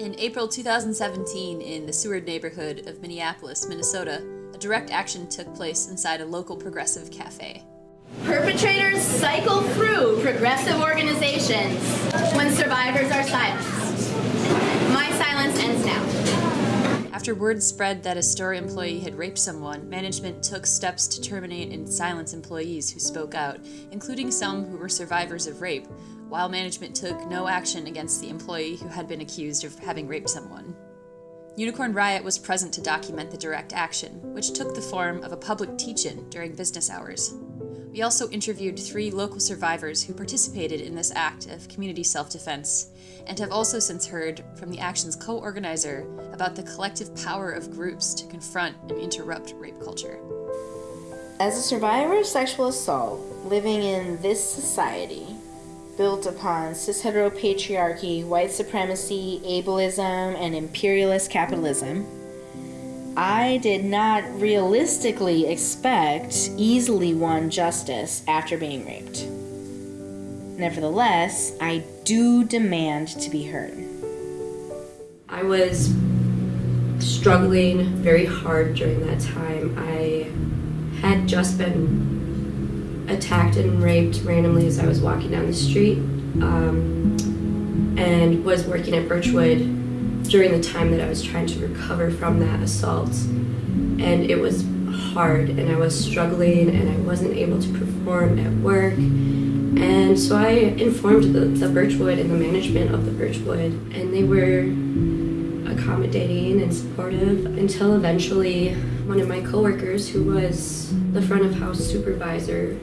In April 2017, in the Seward neighborhood of Minneapolis, Minnesota, a direct action took place inside a local progressive cafe. Perpetrators cycle through progressive organizations when survivors are silenced. My silence ends now. After word spread that a store employee had raped someone, management took steps to terminate and silence employees who spoke out, including some who were survivors of rape, while management took no action against the employee who had been accused of having raped someone. Unicorn Riot was present to document the direct action, which took the form of a public teach-in during business hours. We also interviewed three local survivors who participated in this act of community self-defense, and have also since heard from the action's co-organizer about the collective power of groups to confront and interrupt rape culture. As a survivor of sexual assault living in this society, built upon cis heteropatriarchy, white supremacy, ableism, and imperialist capitalism, I did not realistically expect easily won justice after being raped. Nevertheless, I do demand to be heard. I was struggling very hard during that time. I had just been attacked and raped randomly as I was walking down the street um, and was working at Birchwood during the time that I was trying to recover from that assault. And it was hard and I was struggling and I wasn't able to perform at work. And so I informed the, the Birchwood and the management of the Birchwood and they were accommodating and supportive until eventually one of my coworkers who was the front of house supervisor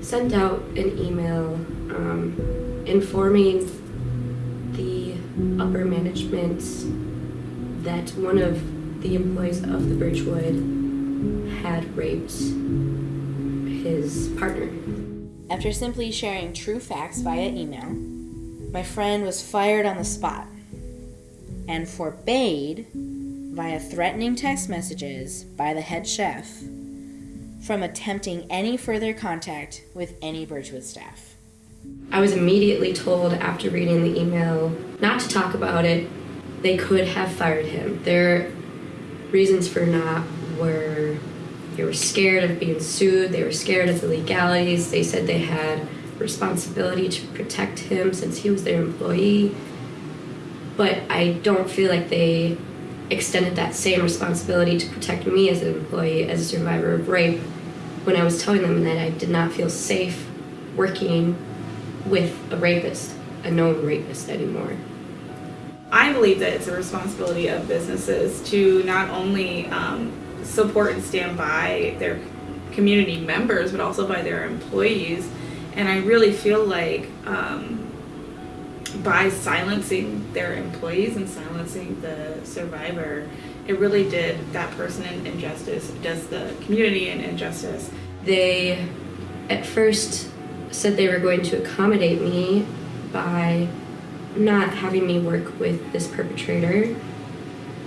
sent out an email um, informing the upper management that one of the employees of the Birchwood had raped his partner. After simply sharing true facts via email, my friend was fired on the spot and forbade, via threatening text messages by the head chef, from attempting any further contact with any Birchwood staff. I was immediately told after reading the email not to talk about it. They could have fired him. Their reasons for not were they were scared of being sued, they were scared of the legalities, they said they had responsibility to protect him since he was their employee. But I don't feel like they extended that same responsibility to protect me as an employee, as a survivor of rape, when I was telling them that I did not feel safe working with a rapist, a known rapist anymore. I believe that it's a responsibility of businesses to not only um, support and stand by their community members, but also by their employees. And I really feel like um, by silencing their employees and silencing the survivor, it really did that person an injustice, does the community an injustice. They at first said they were going to accommodate me by not having me work with this perpetrator.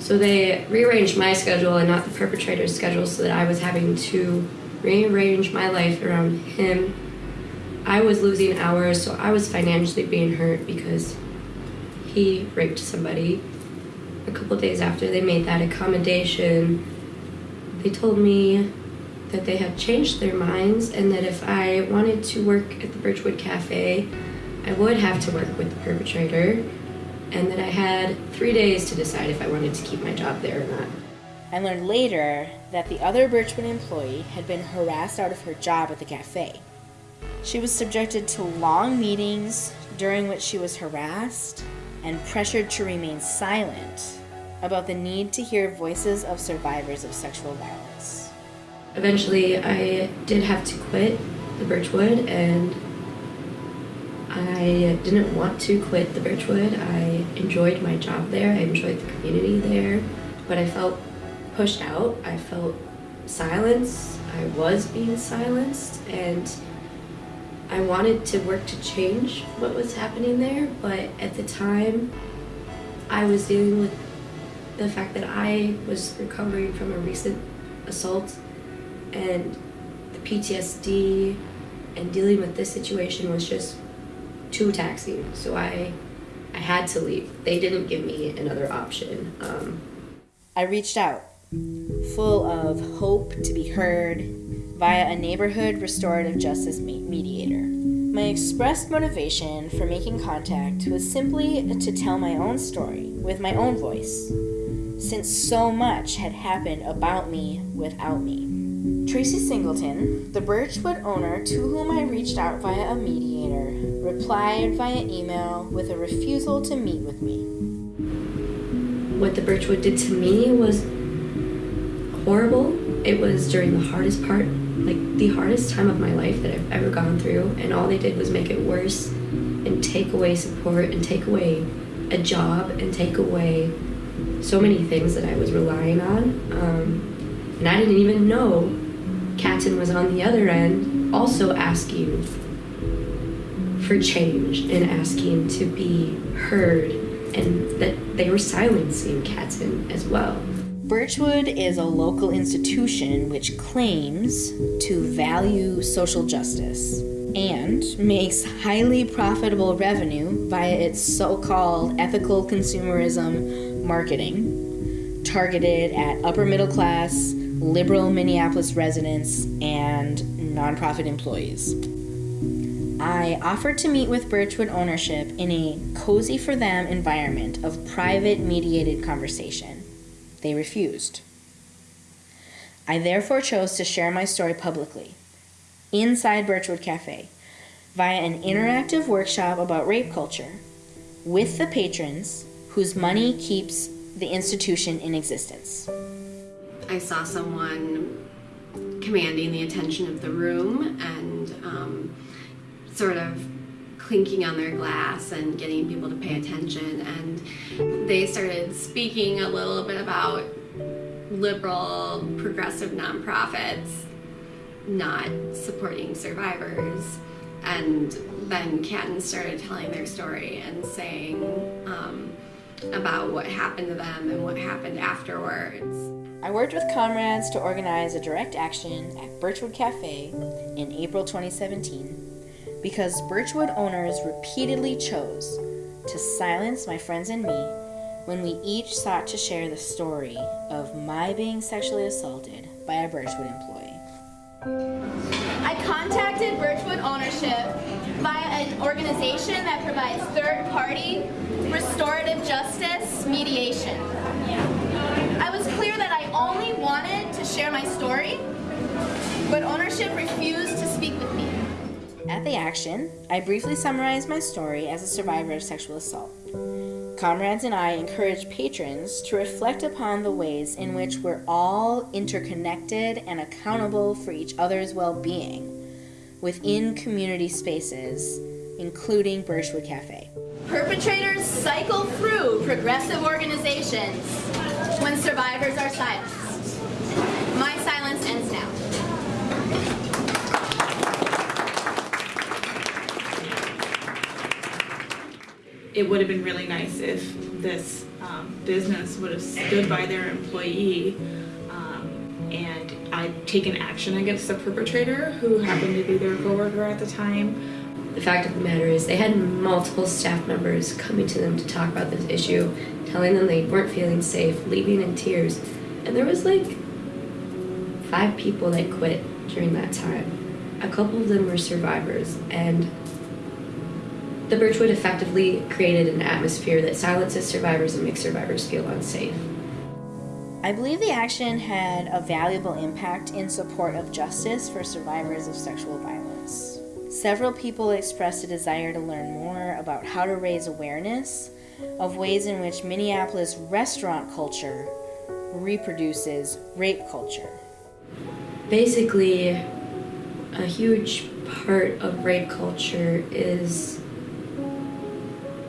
So they rearranged my schedule and not the perpetrator's schedule so that I was having to rearrange my life around him. I was losing hours, so I was financially being hurt because he raped somebody. A couple days after they made that accommodation, they told me that they had changed their minds and that if I wanted to work at the Birchwood Cafe, I would have to work with the perpetrator and that I had three days to decide if I wanted to keep my job there or not. I learned later that the other Birchwood employee had been harassed out of her job at the cafe. She was subjected to long meetings during which she was harassed and pressured to remain silent about the need to hear voices of survivors of sexual violence. Eventually, I did have to quit the Birchwood and I didn't want to quit the Birchwood. I enjoyed my job there, I enjoyed the community there, but I felt pushed out. I felt silenced. I was being silenced, and I wanted to work to change what was happening there, but at the time, I was dealing with the fact that I was recovering from a recent assault and the PTSD and dealing with this situation was just too taxing. So I I had to leave. They didn't give me another option. Um, I reached out, full of hope to be heard via a neighborhood restorative justice mediator. My expressed motivation for making contact was simply to tell my own story with my own voice, since so much had happened about me without me. Tracy Singleton, the Birchwood owner to whom I reached out via a mediator, replied via email with a refusal to meet with me. What the Birchwood did to me was horrible. It was during the hardest part like the hardest time of my life that I've ever gone through, and all they did was make it worse and take away support and take away a job and take away so many things that I was relying on. Um, and I didn't even know Katzen was on the other end, also asking for change and asking to be heard, and that they were silencing Katzen as well. Birchwood is a local institution which claims to value social justice and makes highly profitable revenue via its so called ethical consumerism marketing, targeted at upper middle class, liberal Minneapolis residents, and nonprofit employees. I offered to meet with Birchwood ownership in a cozy for them environment of private mediated conversation. They refused. I therefore chose to share my story publicly, inside Birchwood Cafe, via an interactive workshop about rape culture with the patrons whose money keeps the institution in existence. I saw someone commanding the attention of the room and um, sort of clinking on their glass and getting people to pay attention. And they started speaking a little bit about liberal, progressive nonprofits not supporting survivors. And then Katten started telling their story and saying um, about what happened to them and what happened afterwards. I worked with comrades to organize a direct action at Birchwood Cafe in April 2017 because Birchwood owners repeatedly chose to silence my friends and me when we each sought to share the story of my being sexually assaulted by a Birchwood employee. I contacted Birchwood ownership via an organization that provides third party restorative justice mediation. I was clear that I only wanted to share my story, but ownership refused to speak with me. At the action, I briefly summarized my story as a survivor of sexual assault. Comrades and I encourage patrons to reflect upon the ways in which we're all interconnected and accountable for each other's well being within community spaces, including Birchwood Cafe. Perpetrators cycle through progressive organizations when survivors are silenced. My silence ends now. It would have been really nice if this um, business would have stood by their employee um, and I'd taken action against the perpetrator who happened to be their coworker at the time. The fact of the matter is, they had multiple staff members coming to them to talk about this issue, telling them they weren't feeling safe, leaving in tears. And there was like five people that quit during that time. A couple of them were survivors, and the Birchwood effectively created an atmosphere that silences survivors and makes survivors feel unsafe. I believe the action had a valuable impact in support of justice for survivors of sexual violence. Several people expressed a desire to learn more about how to raise awareness of ways in which Minneapolis restaurant culture reproduces rape culture. Basically, a huge part of rape culture is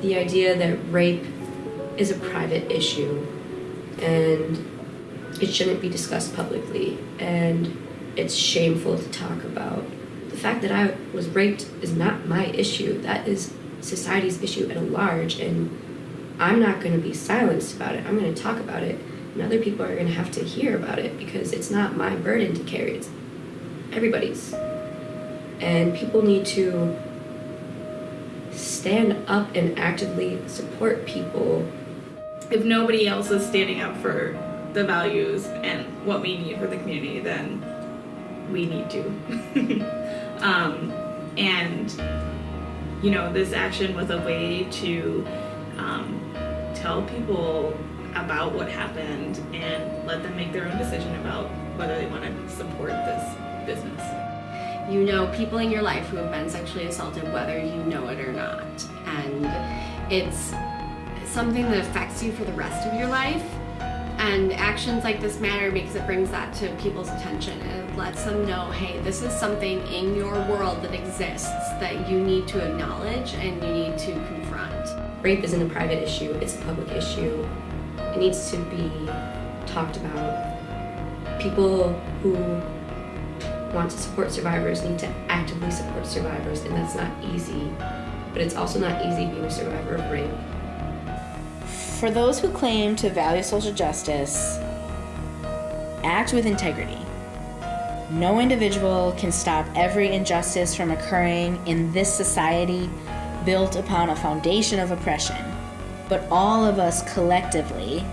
the idea that rape is a private issue and it shouldn't be discussed publicly and it's shameful to talk about. The fact that I was raped is not my issue. That is society's issue at large and I'm not going to be silenced about it. I'm going to talk about it and other people are going to have to hear about it because it's not my burden to carry. It's everybody's. And people need to stand up and actively support people. If nobody else is standing up for the values and what we need for the community, then we need to. um, and you know, this action was a way to um, tell people about what happened and let them make their own decision about whether they want to support this business. You know people in your life who have been sexually assaulted, whether you know it or not. And it's something that affects you for the rest of your life. And actions like this matter because it brings that to people's attention and lets them know hey, this is something in your world that exists that you need to acknowledge and you need to confront. Rape isn't a private issue, it's a public issue. It needs to be talked about. People who want to support survivors need to actively support survivors, and that's not easy. But it's also not easy being a survivor of rape. For those who claim to value social justice, act with integrity. No individual can stop every injustice from occurring in this society built upon a foundation of oppression, but all of us collectively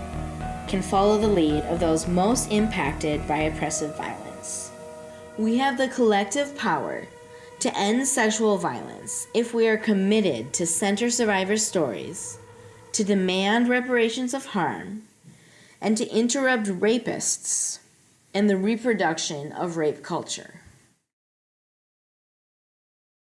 can follow the lead of those most impacted by oppressive violence. We have the collective power to end sexual violence if we are committed to center survivors' stories, to demand reparations of harm, and to interrupt rapists and the reproduction of rape culture.